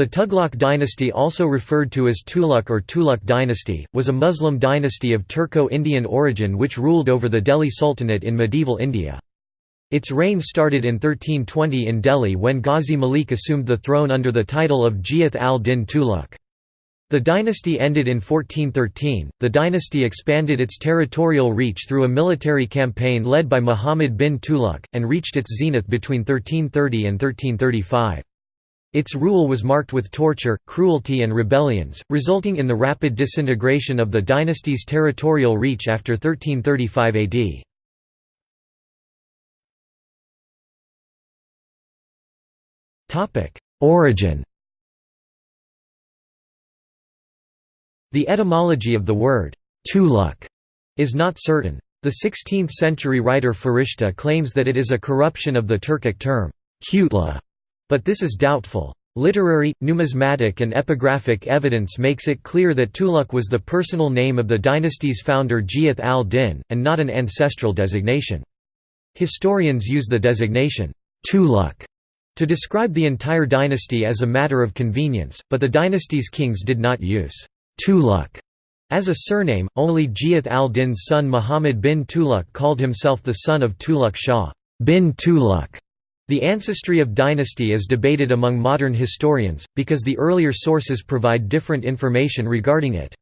The Tughlaq dynasty also referred to as Tughlaq or Tughlaq dynasty, was a Muslim dynasty of Turco-Indian origin which ruled over the Delhi Sultanate in medieval India. Its reign started in 1320 in Delhi when Ghazi Malik assumed the throne under the title of Ghiyath al-Din Tughlaq. The dynasty ended in 1413. The dynasty expanded its territorial reach through a military campaign led by Muhammad bin Tughlaq, and reached its zenith between 1330 and 1335. Its rule was marked with torture, cruelty and rebellions, resulting in the rapid disintegration of the dynasty's territorial reach after 1335 AD. Origin The etymology of the word «Tughlaq» is not certain. The 16th-century writer Farishta claims that it is a corruption of the Turkic term «kutla», but this is doubtful. Literary, numismatic and epigraphic evidence makes it clear that Tughlaq was the personal name of the dynasty's founder Ghiyath al-Din, and not an ancestral designation. Historians use the designation, Tughlaq, to describe the entire dynasty as a matter of convenience, but the dynasty's kings did not use Tughlaq as a surname, only Ghiyath al-Din's son Muhammad bin Tughlaq called himself the son of Tughlaq Shah bin Tughlaq. The ancestry of dynasty is debated among modern historians, because the earlier sources provide different information regarding it.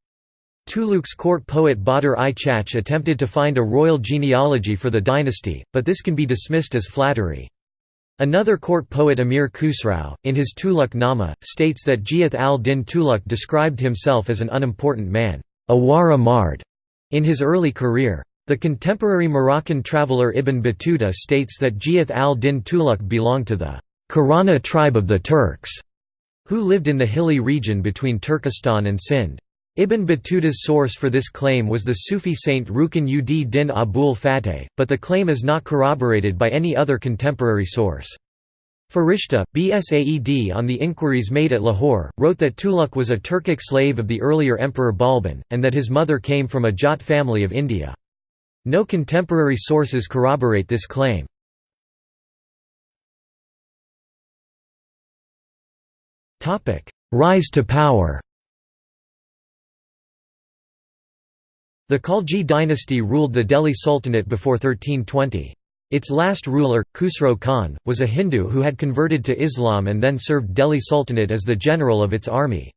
Tughlaq's court poet Badr i Chach attempted to find a royal genealogy for the dynasty, but this can be dismissed as flattery. Another court poet Amir Khusrau, in his Tughlaq Nama, states that Ghiyath al-Din Tughlaq described himself as an unimportant man, a wara mard, in his early career. The contemporary Moroccan traveller Ibn Battuta states that Ghiyath al-Din Tughlaq belonged to the Karana tribe of the Turks, who lived in the hilly region between Turkestan and Sind. Ibn Battuta's source for this claim was the Sufi saint Rukn ud din Abul Fateh, but the claim is not corroborated by any other contemporary source. Farishta, Bsaed on the inquiries made at Lahore, wrote that Tughlaq was a Turkic slave of the earlier emperor Balban, and that his mother came from a Jat family of India. No contemporary sources corroborate this claim. Rise to power The Khalji dynasty ruled the Delhi Sultanate before 1320. Its last ruler, Khusro Khan, was a Hindu who had converted to Islam and then served Delhi Sultanate as the general of its army.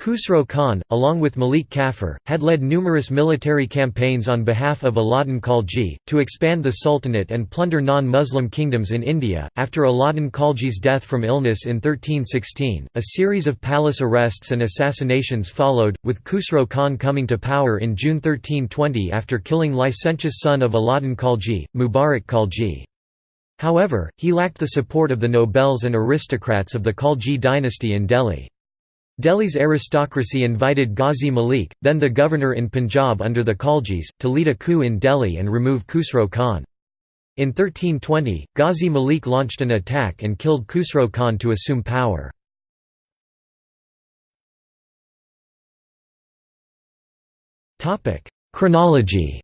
Khusro Khan, along with Malik Kafur, had led numerous military campaigns on behalf of Alauddin Khalji, to expand the Sultanate and plunder non-Muslim kingdoms in India. After Alauddin Khalji's death from illness in 1316, a series of palace arrests and assassinations followed, with Khusro Khan coming to power in June 1320 after killing licentious son of Alauddin Khalji, Mubarak Khalji. However, he lacked the support of the nobles and aristocrats of the Khalji dynasty in Delhi. Delhi's aristocracy invited Ghazi Malik, then the governor in Punjab under the Khaljis, to lead a coup in Delhi and remove Khusro Khan. In 1320, Ghazi Malik launched an attack and killed Khusro Khan to assume power. Chronology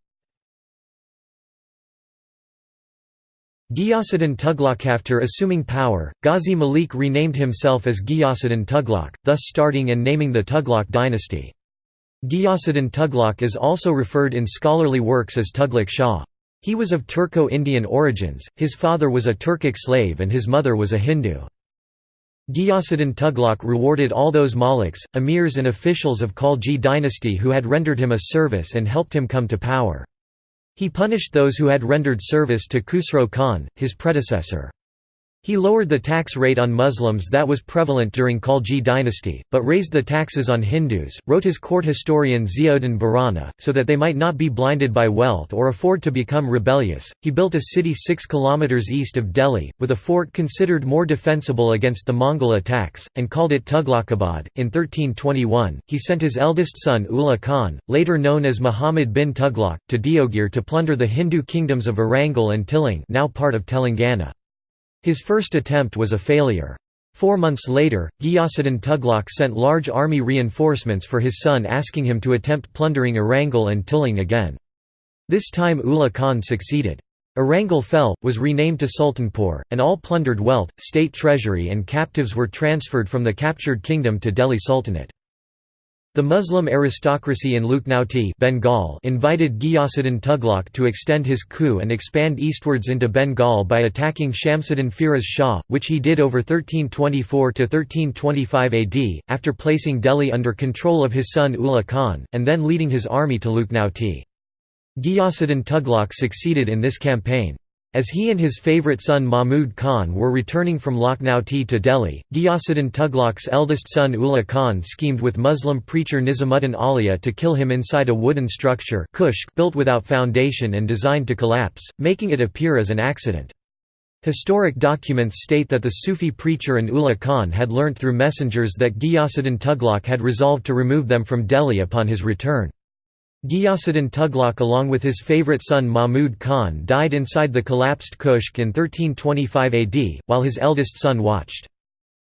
Ghiyasuddin Tughlaq After assuming power, Ghazi Malik renamed himself as Ghiyasuddin Tughlaq, thus starting and naming the Tughlaq dynasty. Ghiyasuddin Tughlaq is also referred in scholarly works as Tughlaq Shah. He was of Turco-Indian origins, his father was a Turkic slave and his mother was a Hindu. Ghiyasuddin Tughlaq rewarded all those maliks, emirs and officials of Khalji dynasty who had rendered him a service and helped him come to power. He punished those who had rendered service to Khusro Khan, his predecessor. He lowered the tax rate on Muslims that was prevalent during Khalji dynasty, but raised the taxes on Hindus, wrote his court historian Ziauddin Barani, so that they might not be blinded by wealth or afford to become rebellious. He built a city 6 km east of Delhi, with a fort considered more defensible against the Mongol attacks, and called it Tughlaqabad. In 1321, he sent his eldest son Ulugh Khan, later known as Muhammad bin Tughlaq, to Deogir to plunder the Hindu kingdoms of Arangal and Tilang now part of Telangana. His first attempt was a failure. Four months later, Ghiyasuddin Tughlaq sent large army reinforcements for his son asking him to attempt plundering Arangal and Tilang again. This time Ulugh Khan succeeded. Arangal fell, was renamed to Sultanpur, and all plundered wealth, state treasury and captives were transferred from the captured kingdom to Delhi Sultanate. The Muslim aristocracy in Lucknauti Bengal invited Ghiyasuddin Tughlaq to extend his coup and expand eastwards into Bengal by attacking Shamsuddin Firoz Shah, which he did over 1324–1325 AD, after placing Delhi under control of his son Ulugh Khan, and then leading his army to Lucknauti. Ghiyasuddin Tughlaq succeeded in this campaign. As he and his favourite son Mahmud Khan were returning from Lucknauti to Delhi, Ghiyasuddin Tughlaq's eldest son Ulugh Khan schemed with Muslim preacher Nizamuddin Auliya to kill him inside a wooden structure built without foundation and designed to collapse, making it appear as an accident. Historic documents state that the Sufi preacher and Ulugh Khan had learnt through messengers that Ghiyasuddin Tughlaq had resolved to remove them from Delhi upon his return. Ghiyasuddin Tughlaq along with his favourite son Mahmud Khan died inside the collapsed Kushk in 1325 AD, while his eldest son watched.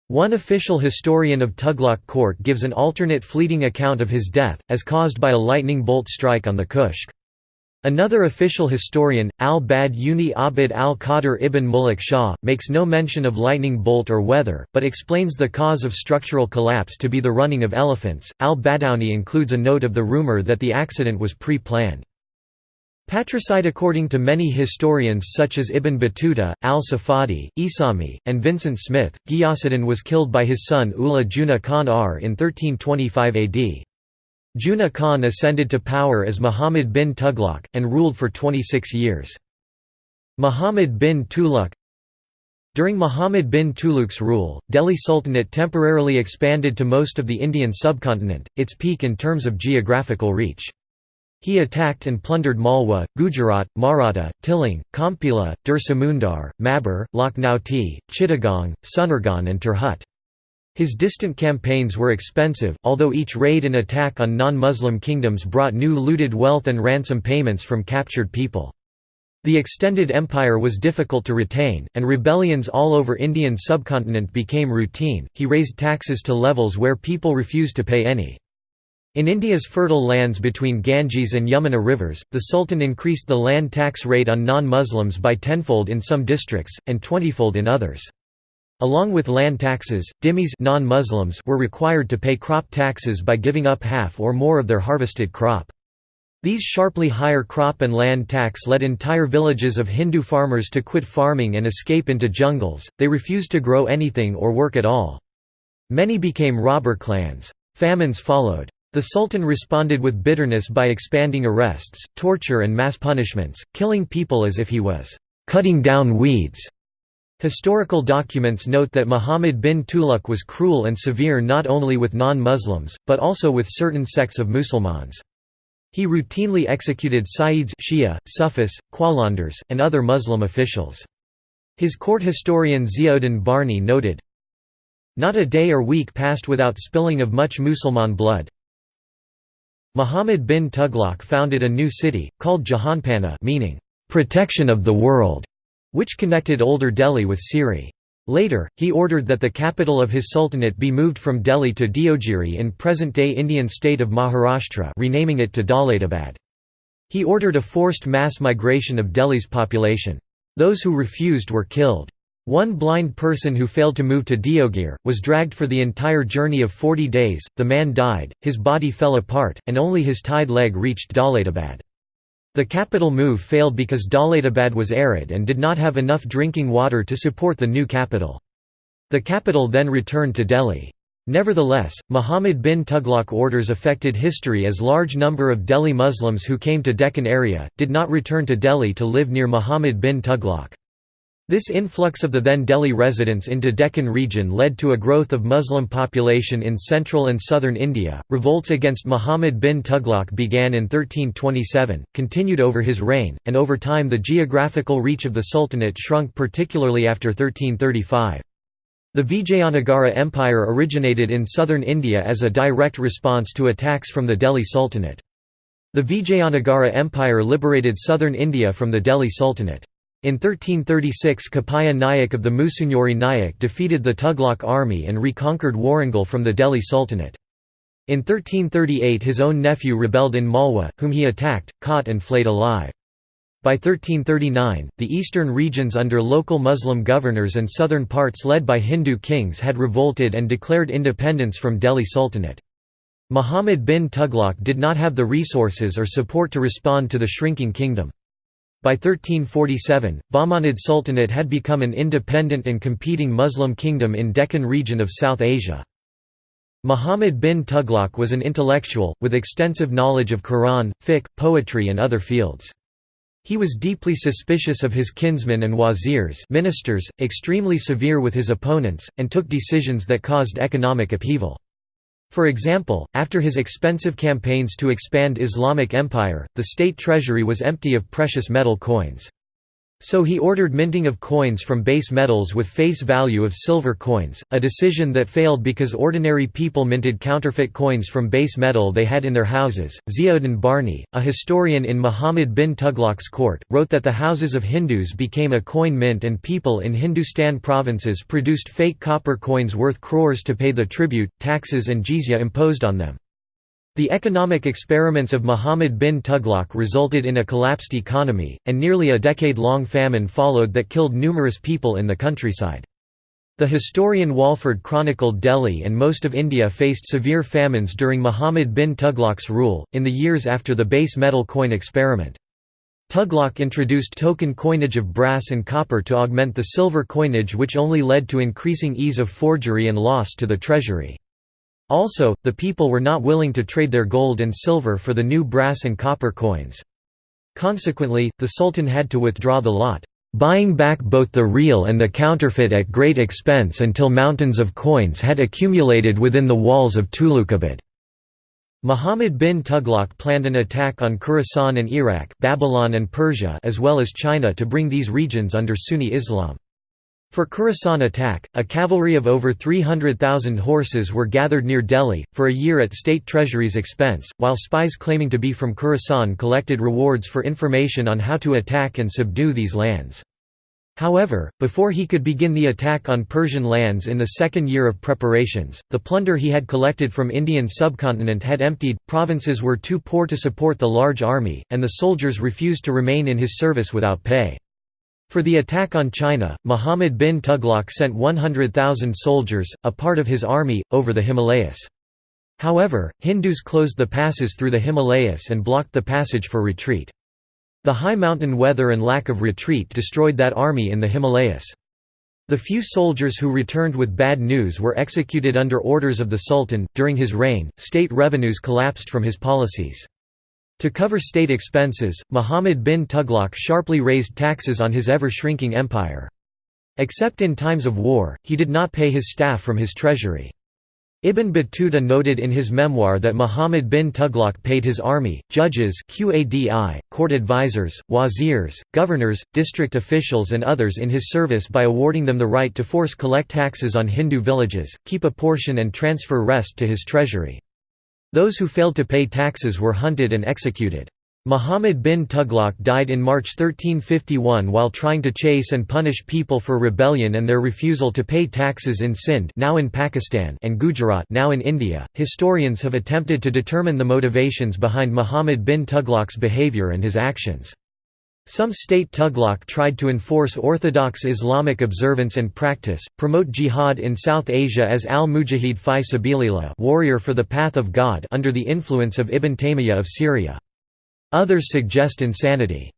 One official historian of Tughlaq court gives an alternate fleeting account of his death, as caused by a lightning bolt strike on the Kushk. Another official historian, al-Badauni Abd al-Qadir ibn Muluk Shah, makes no mention of lightning bolt or weather, but explains the cause of structural collapse to be the running of elephants. Al-Badawi includes a note of the rumor that the accident was pre-planned. Patricide According to many historians such as Ibn Battuta, al-Safadi, Isami, and Vincent Smith, Ghiyasuddin was killed by his son Ulugh Juna Khan R in 1325 AD. Juna Khan ascended to power as Muhammad bin Tughlaq, and ruled for 26 years. Muhammad bin Tughlaq During Muhammad bin Tughlaq's rule, Delhi Sultanate temporarily expanded to most of the Indian subcontinent, its peak in terms of geographical reach. He attacked and plundered Malwa, Gujarat, Maratha, Tiling, Kompila, Dursamundar, Mabur, Lakhnauti, Chittagong, Sunargan and Tirhut. His distant campaigns were expensive, although each raid and attack on non-Muslim kingdoms brought new looted wealth and ransom payments from captured people. The extended empire was difficult to retain, and rebellions all over Indian subcontinent became routine. He raised taxes to levels where people refused to pay any. In India's fertile lands between Ganges and Yamuna rivers, the Sultan increased the land tax rate on non-Muslims by tenfold in some districts, and twentyfold in others. Along with land taxes, dhimmis non-Muslims were required to pay crop taxes by giving up half or more of their harvested crop. These sharply higher crop and land tax led entire villages of Hindu farmers to quit farming and escape into jungles, they refused to grow anything or work at all. Many became robber clans. Famines followed. The Sultan responded with bitterness by expanding arrests, torture and mass punishments, killing people as if he was "...cutting down weeds." Historical documents note that Muhammad bin Tughlaq was cruel and severe not only with non-Muslims, but also with certain sects of Musulmans. He routinely executed Sayyids Shia, Sufis, Qalandars, and other Muslim officials. His court historian Ziauddin Barni noted, Not a day or week passed without spilling of much Musulman blood. Muhammad bin Tughlaq founded a new city, called Jahanpana meaning, "...protection of the world", which connected older Delhi with Siri. Later, he ordered that the capital of his sultanate be moved from Delhi to Deogiri in present-day Indian state of Maharashtra renaming it to Daulatabad. He ordered a forced mass migration of Delhi's population. Those who refused were killed. One blind person who failed to move to Deogir, was dragged for the entire journey of 40 days, the man died, his body fell apart, and only his tied leg reached Daulatabad. The capital move failed because Daulatabad was arid and did not have enough drinking water to support the new capital. The capital then returned to Delhi. Nevertheless, Muhammad bin Tughlaq orders affected history as large number of Delhi Muslims who came to Deccan area, did not return to Delhi to live near Muhammad bin Tughlaq. This influx of the then Delhi residents into Deccan region led to a growth of Muslim population in central and southern India. Revolts against Muhammad bin Tughlaq began in 1327, continued over his reign, and over time the geographical reach of the Sultanate shrunk particularly after 1335. The Vijayanagara Empire originated in southern India as a direct response to attacks from the Delhi Sultanate. The Vijayanagara Empire liberated southern India from the Delhi Sultanate. In 1336 Kapaya Nayak of the Musunuri Nayak defeated the Tughlaq army and reconquered Warangal from the Delhi Sultanate. In 1338 his own nephew rebelled in Malwa, whom he attacked, caught and flayed alive. By 1339, the eastern regions under local Muslim governors and southern parts led by Hindu kings had revolted and declared independence from Delhi Sultanate. Muhammad bin Tughlaq did not have the resources or support to respond to the shrinking kingdom. By 1347, Bahmanid Sultanate had become an independent and competing Muslim kingdom in Deccan region of South Asia. Muhammad bin Tughlaq was an intellectual, with extensive knowledge of Quran, fiqh, poetry and other fields. He was deeply suspicious of his kinsmen and wazirs ministers, extremely severe with his opponents, and took decisions that caused economic upheaval. For example, after his expensive campaigns to expand Islamic empire, the state treasury was empty of precious metal coins. So he ordered minting of coins from base metals with face value of silver coins, a decision that failed because ordinary people minted counterfeit coins from base metal they had in their houses. Ziauddin Barni, a historian in Muhammad bin Tughlaq's court, wrote that the houses of Hindus became a coin mint and people in Hindustan provinces produced fake copper coins worth crores to pay the tribute, taxes and jizya imposed on them. The economic experiments of Muhammad bin Tughlaq resulted in a collapsed economy, and nearly a decade-long famine followed that killed numerous people in the countryside. The historian Walford chronicled Delhi and most of India faced severe famines during Muhammad bin Tughlaq's rule, in the years after the base metal coin experiment. Tughlaq introduced token coinage of brass and copper to augment the silver coinage which only led to increasing ease of forgery and loss to the treasury. Also, the people were not willing to trade their gold and silver for the new brass and copper coins. Consequently, the Sultan had to withdraw the lot, buying back both the real and the counterfeit at great expense until mountains of coins had accumulated within the walls of Tughlaqabad. Muhammad bin Tughlaq planned an attack on Khorasan and Iraq Babylon and Persia as well as China to bring these regions under Sunni Islam. For Khorasan attack, a cavalry of over 300,000 horses were gathered near Delhi, for a year at state treasury's expense, while spies claiming to be from Khorasan collected rewards for information on how to attack and subdue these lands. However, before he could begin the attack on Persian lands in the second year of preparations, the plunder he had collected from Indian subcontinent had emptied, provinces were too poor to support the large army, and the soldiers refused to remain in his service without pay. For the attack on China, Muhammad bin Tughlaq sent 100,000 soldiers, a part of his army, over the Himalayas. However, Hindus closed the passes through the Himalayas and blocked the passage for retreat. The high mountain weather and lack of retreat destroyed that army in the Himalayas. The few soldiers who returned with bad news were executed under orders of the Sultan. During his reign, state revenues collapsed from his policies. To cover state expenses, Muhammad bin Tughlaq sharply raised taxes on his ever-shrinking empire. Except in times of war, he did not pay his staff from his treasury. Ibn Battuta noted in his memoir that Muhammad bin Tughlaq paid his army, judges Qadi, court advisors, wazirs, governors, district officials and others in his service by awarding them the right to force collect taxes on Hindu villages, keep a portion and transfer rest to his treasury. Those who failed to pay taxes were hunted and executed. Muhammad bin Tughlaq died in March 1351 while trying to chase and punish people for rebellion and their refusal to pay taxes in Sindh now in Pakistan and Gujarat now in India. Historians have attempted to determine the motivations behind Muhammad bin Tughlaq's behavior and his actions. Some state Tughlaq tried to enforce orthodox Islamic observance and practice, promote jihad in South Asia as al-Mujahid fi sabilillah warrior for the path of God under the influence of Ibn Taymiyyah of Syria. Others suggest insanity.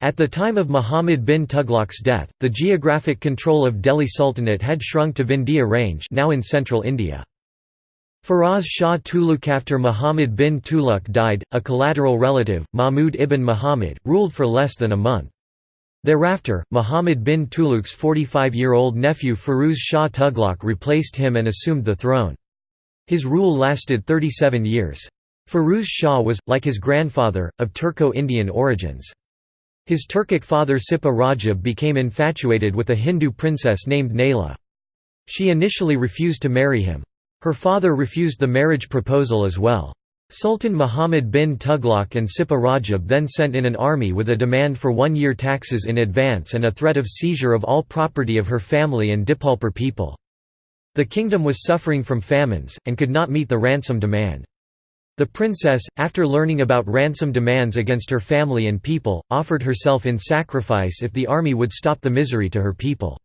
At the time of Muhammad bin Tughlaq's death, the geographic control of Delhi Sultanate had shrunk to Vindhya range now in central India. Firoz Shah Tughlaq after Muhammad bin Tughlaq died, a collateral relative, Mahmud ibn Muhammad, ruled for less than a month. Thereafter, Muhammad bin Tughlaq's 45-year-old nephew Firuz Shah Tughlaq replaced him and assumed the throne. His rule lasted 37 years. Firuz Shah was, like his grandfather, of Turco-Indian origins. His Turkic father Sipa Rajab became infatuated with a Hindu princess named Naila. She initially refused to marry him. Her father refused the marriage proposal as well. Sultan Muhammad bin Tughlaq and Sipa Rajab then sent in an army with a demand for one-year taxes in advance and a threat of seizure of all property of her family and Dipalpur people. The kingdom was suffering from famines, and could not meet the ransom demand. The princess, after learning about ransom demands against her family and people, offered herself in sacrifice if the army would stop the misery to her people.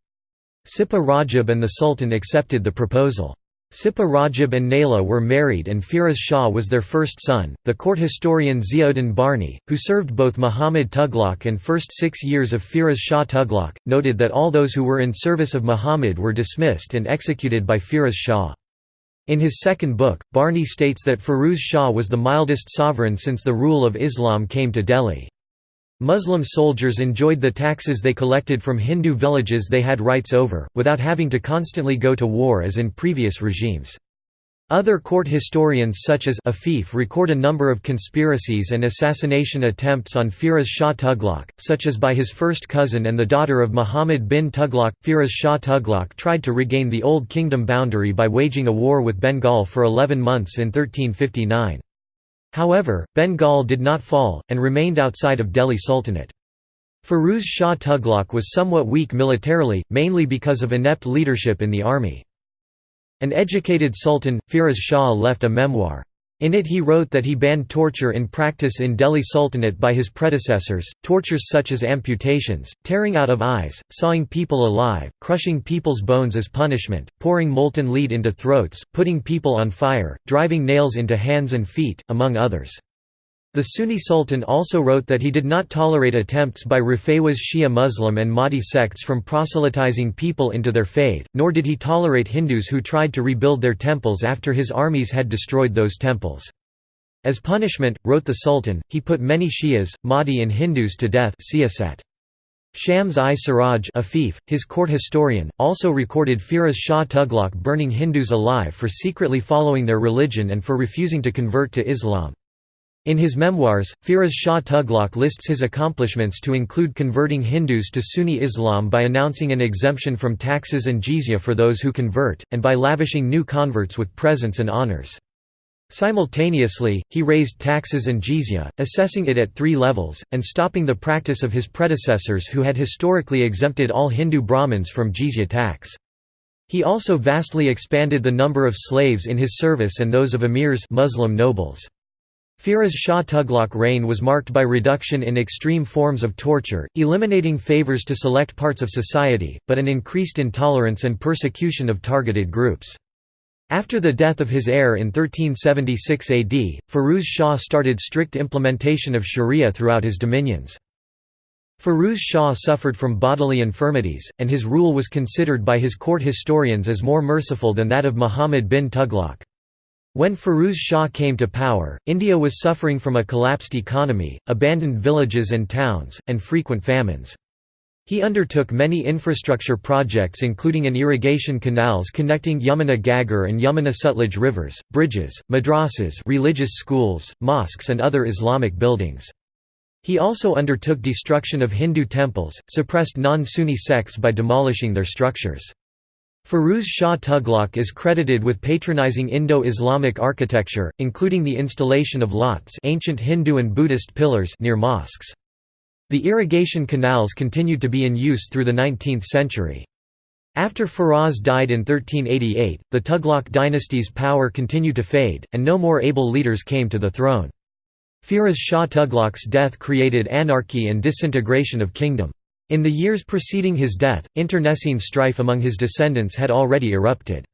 Sipa Rajab and the Sultan accepted the proposal. Sipa Rajab and Naila were married and Firoz Shah was their first son. The court historian Ziauddin Barni, who served both Muhammad Tughlaq and first six years of Firoz Shah Tughlaq, noted that all those who were in service of Muhammad were dismissed and executed by Firoz Shah. In his second book, Barni states that Firuz Shah was the mildest sovereign since the rule of Islam came to Delhi. Muslim soldiers enjoyed the taxes they collected from Hindu villages they had rights over, without having to constantly go to war as in previous regimes. Other court historians such as Afif record a number of conspiracies and assassination attempts on Firoz Shah Tughlaq, such as by his first cousin and the daughter of Muhammad bin Tughlaq. Firoz Shah Tughlaq tried to regain the old kingdom boundary by waging a war with Bengal for 11 months in 1359. However, Bengal did not fall, and remained outside of Delhi Sultanate. Firuz Shah Tughlaq was somewhat weak militarily, mainly because of inept leadership in the army. An educated sultan, Firoz Shah left a memoir. In it he wrote that he banned torture in practice in Delhi Sultanate by his predecessors, tortures such as amputations, tearing out of eyes, sawing people alive, crushing people's bones as punishment, pouring molten lead into throats, putting people on fire, driving nails into hands and feet, among others. The Sunni Sultan also wrote that he did not tolerate attempts by Rafewaz Shia Muslim and Mahdi sects from proselytizing people into their faith, nor did he tolerate Hindus who tried to rebuild their temples after his armies had destroyed those temples. As punishment, wrote the Sultan, he put many Shias, Mahdi and Hindus to death Shams i Siraj Afif, his court historian, also recorded Firoz Shah Tughlaq burning Hindus alive for secretly following their religion and for refusing to convert to Islam. In his memoirs, Firoz Shah Tughlaq lists his accomplishments to include converting Hindus to Sunni Islam by announcing an exemption from taxes and jizya for those who convert, and by lavishing new converts with presents and honors. Simultaneously, he raised taxes and jizya, assessing it at three levels, and stopping the practice of his predecessors who had historically exempted all Hindu Brahmins from jizya tax. He also vastly expanded the number of slaves in his service and those of emirs Muslim nobles. Firoz Shah Tughlaq reign was marked by reduction in extreme forms of torture, eliminating favors to select parts of society, but an increased intolerance and persecution of targeted groups. After the death of his heir in 1376 AD, Firuz Shah started strict implementation of sharia throughout his dominions. Firuz Shah suffered from bodily infirmities, and his rule was considered by his court historians as more merciful than that of Muhammad bin Tughlaq. When Firuz Shah came to power, India was suffering from a collapsed economy, abandoned villages and towns, and frequent famines. He undertook many infrastructure projects including an irrigation canals connecting Yamuna Ghaggar and Yamuna Sutlej rivers, bridges, madrasas religious schools, mosques and other Islamic buildings. He also undertook destruction of Hindu temples, suppressed non-Sunni sects by demolishing their structures. Firuz Shah Tughlaq is credited with patronizing Indo-Islamic architecture, including the installation of lots ancient Hindu and Buddhist pillars near mosques. The irrigation canals continued to be in use through the 19th century. After Firoz died in 1388, the Tughlaq dynasty's power continued to fade, and no more able leaders came to the throne. Firoz Shah Tughlaq's death created anarchy and disintegration of kingdom. In the years preceding his death, internecine strife among his descendants had already erupted.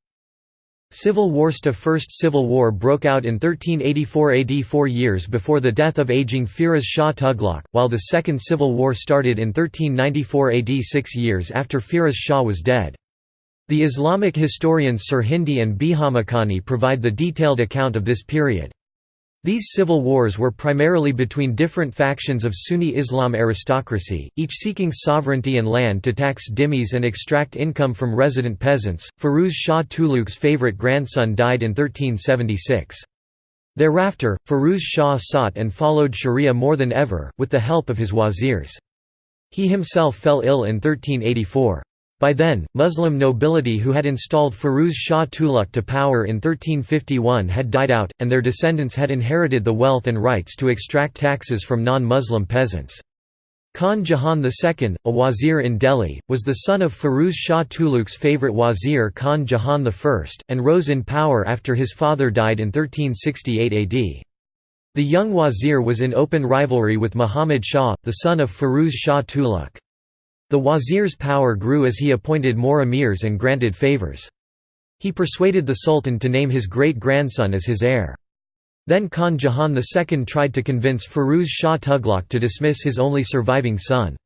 Civil Warsta First Civil War broke out in 1384 AD four years before the death of aging Firoz Shah Tughlaq, while the Second Civil War started in 1394 AD six years after Firoz Shah was dead. The Islamic historians Sirhindi and Bihamakhani provide the detailed account of this period. These civil wars were primarily between different factions of Sunni Islam aristocracy, each seeking sovereignty and land to tax dhimmis and extract income from resident peasants. Firuz Shah Tughlaq's favorite grandson died in 1376. Thereafter, Firuz Shah sought and followed sharia more than ever, with the help of his wazirs. He himself fell ill in 1384. By then, Muslim nobility who had installed Firuz Shah Tughlaq to power in 1351 had died out, and their descendants had inherited the wealth and rights to extract taxes from non-Muslim peasants. Khan Jahan II, a wazir in Delhi, was the son of Firuz Shah Tughlaq's favourite wazir Khan Jahan I, and rose in power after his father died in 1368 AD. The young wazir was in open rivalry with Muhammad Shah, the son of Firuz Shah Tughlaq. The wazir's power grew as he appointed more emirs and granted favours. He persuaded the sultan to name his great-grandson as his heir. Then Khan Jahan II tried to convince Firuz Shah Tughlaq to dismiss his only surviving son.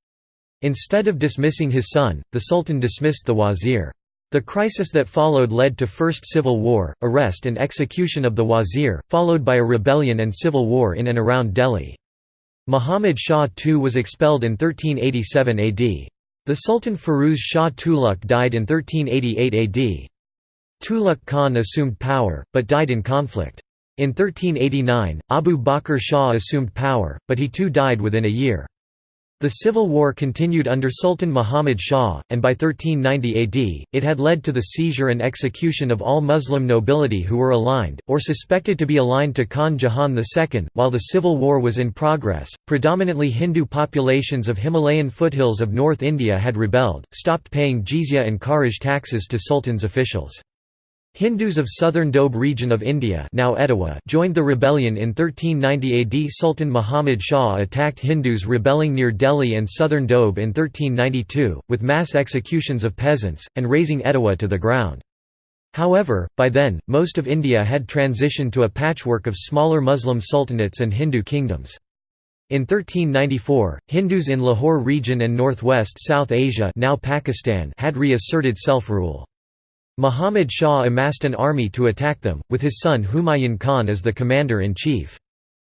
Instead of dismissing his son, the sultan dismissed the wazir. The crisis that followed led to first civil war, arrest and execution of the wazir, followed by a rebellion and civil war in and around Delhi. Muhammad Shah II was expelled in 1387 AD. The Sultan Firuz Shah Tughlaq died in 1388 AD. Tughlaq Khan assumed power, but died in conflict. In 1389, Abu Bakr Shah assumed power, but he too died within a year. The civil war continued under Sultan Muhammad Shah, and by 1390 AD, it had led to the seizure and execution of all Muslim nobility who were aligned, or suspected to be aligned to Khan Jahan II. While the civil war was in progress, predominantly Hindu populations of Himalayan foothills of North India had rebelled, stopped paying jizya and kharaj taxes to sultan's officials. Hindus of southern Doab region of India now Etawah joined the rebellion in 1390 AD. Sultan Muhammad Shah attacked Hindus rebelling near Delhi and southern Doab in 1392, with mass executions of peasants, and razing Etawah to the ground. However, by then, most of India had transitioned to a patchwork of smaller Muslim sultanates and Hindu kingdoms. In 1394, Hindus in Lahore region and northwest South Asia now Pakistan had reasserted self-rule. Muhammad Shah amassed an army to attack them, with his son Humayun Khan as the commander-in-chief.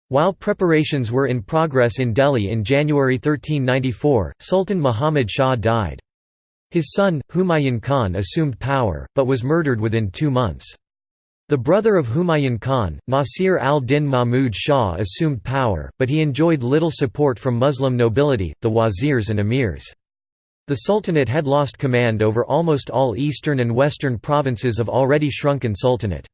While preparations were in progress in Delhi in January 1394, Sultan Muhammad Shah died. His son, Humayun Khan assumed power, but was murdered within two months. The brother of Humayun Khan, Nasir al-Din Mahmud Shah assumed power, but he enjoyed little support from Muslim nobility, the wazirs and emirs. The Sultanate had lost command over almost all eastern and western provinces of already shrunken Sultanate.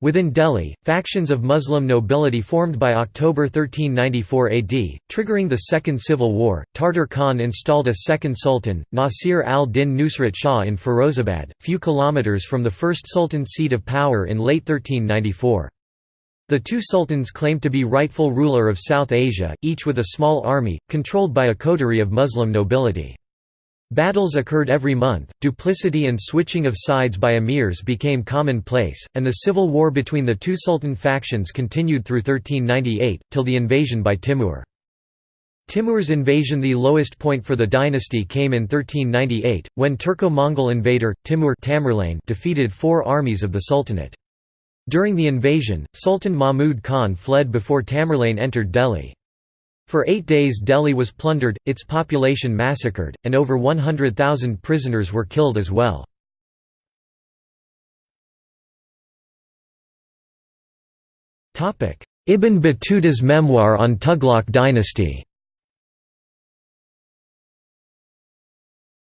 Within Delhi, factions of Muslim nobility formed by October 1394 AD, triggering the Second Civil War. Tartar Khan installed a second sultan, Nasir al-Din Nusrat Shah in Firozabad, few kilometers from the first sultan's seat of power in late 1394. The two sultans claimed to be rightful ruler of South Asia, each with a small army, controlled by a coterie of Muslim nobility. Battles occurred every month, duplicity and switching of sides by emirs became commonplace, and the civil war between the two sultan factions continued through 1398, till the invasion by Timur. Timur's invasion The lowest point for the dynasty came in 1398, when Turco-Mongol invader, Timur Tamerlane defeated four armies of the Sultanate. During the invasion, Sultan Mahmud Khan fled before Tamerlane entered Delhi. For eight days Delhi was plundered, its population massacred, and over 100,000 prisoners were killed as well. Ibn Battuta's memoir on Tughlaq dynasty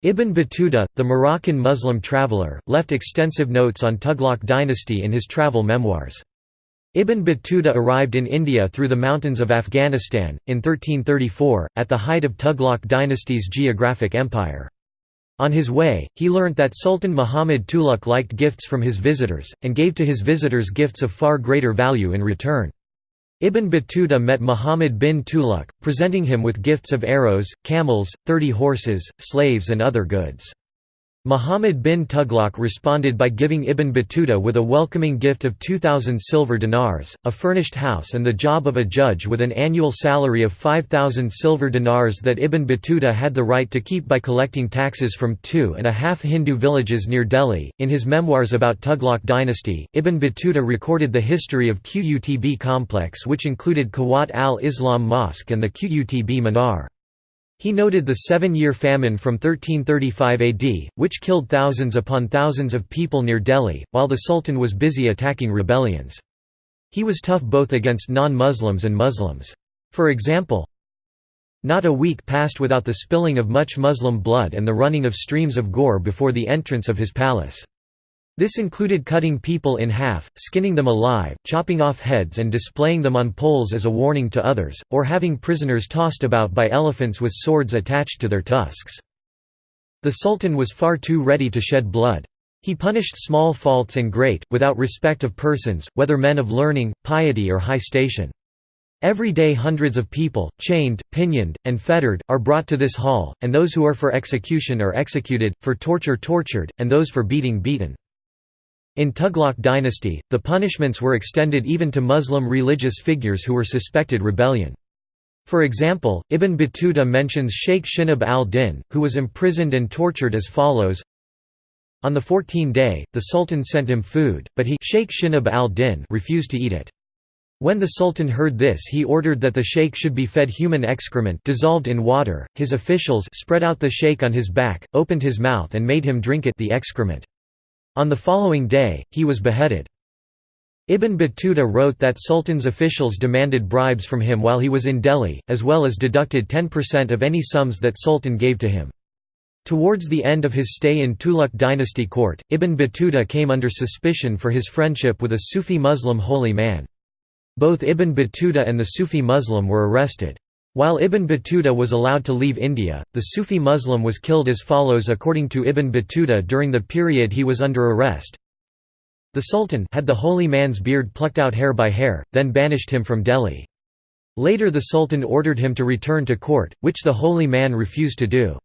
Ibn Battuta, the Moroccan Muslim traveller, left extensive notes on Tughlaq dynasty in his travel memoirs. Ibn Battuta arrived in India through the mountains of Afghanistan, in 1334, at the height of Tughlaq dynasty's geographic empire. On his way, he learnt that Sultan Muhammad Tughlaq liked gifts from his visitors, and gave to his visitors gifts of far greater value in return. Ibn Battuta met Muhammad bin Tughlaq, presenting him with gifts of arrows, camels, thirty horses, slaves and other goods. Muhammad bin Tughlaq responded by giving Ibn Battuta with a welcoming gift of 2,000 silver dinars, a furnished house and the job of a judge with an annual salary of 5,000 silver dinars that Ibn Battuta had the right to keep by collecting taxes from two and a half Hindu villages near Delhi. In his memoirs about Tughlaq dynasty, Ibn Battuta recorded the history of Qutb complex which included Quwwat al-Islam Mosque and the Qutb Minar. He noted the seven-year famine from 1335 AD, which killed thousands upon thousands of people near Delhi, while the Sultan was busy attacking rebellions. He was tough both against non-Muslims and Muslims. For example, not a week passed without the spilling of much Muslim blood and the running of streams of gore before the entrance of his palace. This included cutting people in half, skinning them alive, chopping off heads and displaying them on poles as a warning to others, or having prisoners tossed about by elephants with swords attached to their tusks. The Sultan was far too ready to shed blood. He punished small faults and great, without respect of persons, whether men of learning, piety or high station. Every day hundreds of people, chained, pinioned, and fettered, are brought to this hall, and those who are for execution are executed, for torture tortured, and those for beating beaten. In Tughlaq dynasty, the punishments were extended even to Muslim religious figures who were suspected rebellion. For example, Ibn Battuta mentions Sheikh Shinab al-Din, who was imprisoned and tortured as follows On the 14th day, the Sultan sent him food, but he Sheikh Shinab al-Din refused to eat it. When the Sultan heard this he ordered that the sheikh should be fed human excrement dissolved in water, his officials spread out the sheikh on his back, opened his mouth and made him drink it the excrement. On the following day, he was beheaded. Ibn Battuta wrote that Sultan's officials demanded bribes from him while he was in Delhi, as well as deducted 10% of any sums that Sultan gave to him. Towards the end of his stay in Tughlaq dynasty court, Ibn Battuta came under suspicion for his friendship with a Sufi Muslim holy man. Both Ibn Battuta and the Sufi Muslim were arrested. While Ibn Battuta was allowed to leave India, the Sufi Muslim was killed as follows according to Ibn Battuta during the period he was under arrest. The Sultan had the holy man's beard plucked out hair by hair, then banished him from Delhi. Later the Sultan ordered him to return to court, which the holy man refused to do.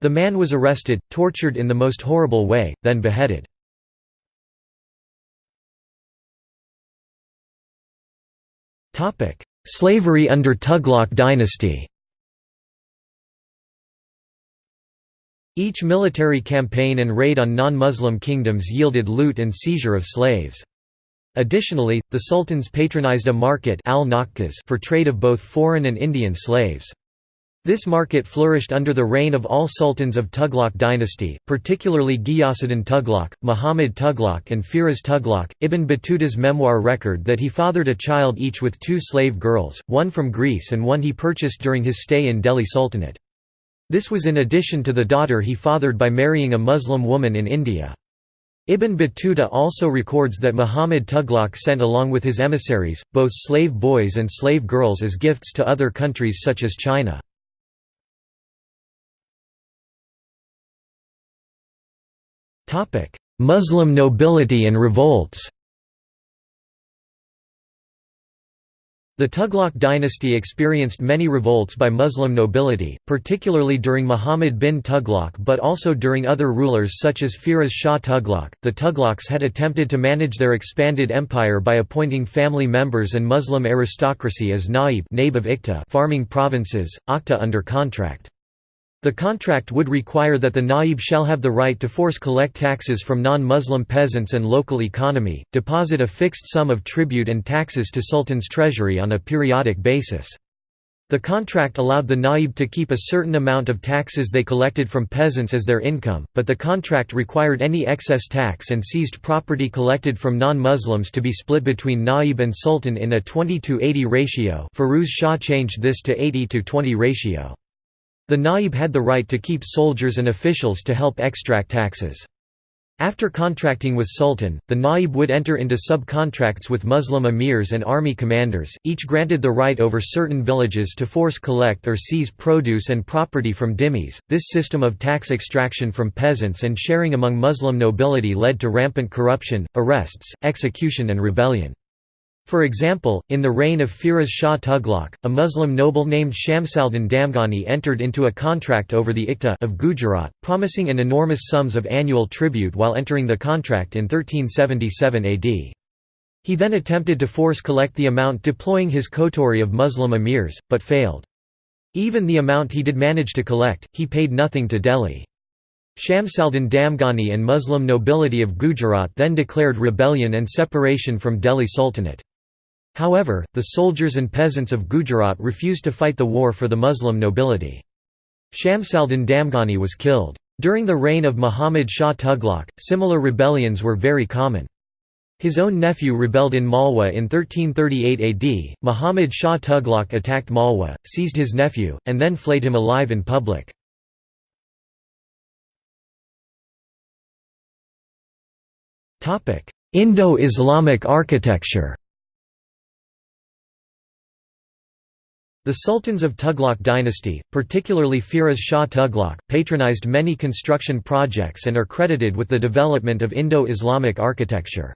The man was arrested, tortured in the most horrible way, then beheaded. Slavery under Tughlaq dynasty Each military campaign and raid on non-Muslim kingdoms yielded loot and seizure of slaves. Additionally, the sultans patronized a market for trade of both foreign and Indian slaves. This market flourished under the reign of all sultans of Tughlaq dynasty, particularly Ghiyasuddin Tughlaq, Muhammad Tughlaq and Firoz Tughlaq. Ibn Battuta's memoir record that he fathered a child each with two slave girls, one from Greece and one he purchased during his stay in Delhi Sultanate. This was in addition to the daughter he fathered by marrying a Muslim woman in India. Ibn Battuta also records that Muhammad Tughlaq sent along with his emissaries, both slave boys and slave girls as gifts to other countries such as China. Muslim nobility and revolts The Tughlaq dynasty experienced many revolts by Muslim nobility, particularly during Muhammad bin Tughlaq but also during other rulers such as Firoz Shah Tughlaq. The Tughlaqs had attempted to manage their expanded empire by appointing family members and Muslim aristocracy as naib of Iqta farming provinces, Akta under contract. The contract would require that the naib shall have the right to force collect taxes from non-Muslim peasants and local economy, deposit a fixed sum of tribute and taxes to sultan's treasury on a periodic basis. The contract allowed the naib to keep a certain amount of taxes they collected from peasants as their income, but the contract required any excess tax and seized property collected from non-Muslims to be split between naib and sultan in a 20 to 80 ratio Firuz Shah changed this to 80 to 20 ratio. The naib had the right to keep soldiers and officials to help extract taxes. After contracting with Sultan, the naib would enter into subcontracts with Muslim emirs and army commanders, each granted the right over certain villages to force collect or seize produce and property from dhimmis. This system of tax extraction from peasants and sharing among Muslim nobility led to rampant corruption, arrests, execution and rebellion. For example, in the reign of Firoz Shah Tughlaq, a Muslim noble named Shamsaldin Damghani entered into a contract over the Iqta of Gujarat, promising an enormous sums of annual tribute while entering the contract in 1377 AD. He then attempted to force collect the amount deploying his coterie of Muslim emirs, but failed. Even the amount he did manage to collect, he paid nothing to Delhi. Shamsaldin Damghani and Muslim nobility of Gujarat then declared rebellion and separation from Delhi Sultanate. However, the soldiers and peasants of Gujarat refused to fight the war for the Muslim nobility. Shamsaldin Damghani was killed. During the reign of Muhammad Shah Tughlaq, similar rebellions were very common. His own nephew rebelled in Malwa in 1338 AD. Muhammad Shah Tughlaq attacked Malwa, seized his nephew, and then flayed him alive in public. Indo-Islamic architecture The sultans of Tughlaq dynasty, particularly Firoz Shah Tughlaq, patronized many construction projects and are credited with the development of Indo-Islamic architecture.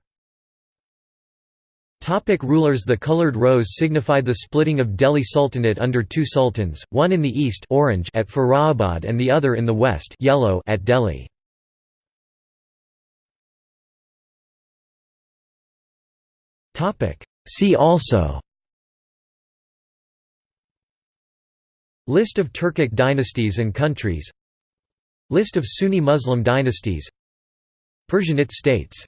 Topic rulers The colored rows signified the splitting of Delhi Sultanate under two sultans, one in the east orange at Farabad and the other in the west yellow at Delhi. See also List of Turkic dynasties and countries. List of Sunni Muslim dynasties. Persianate states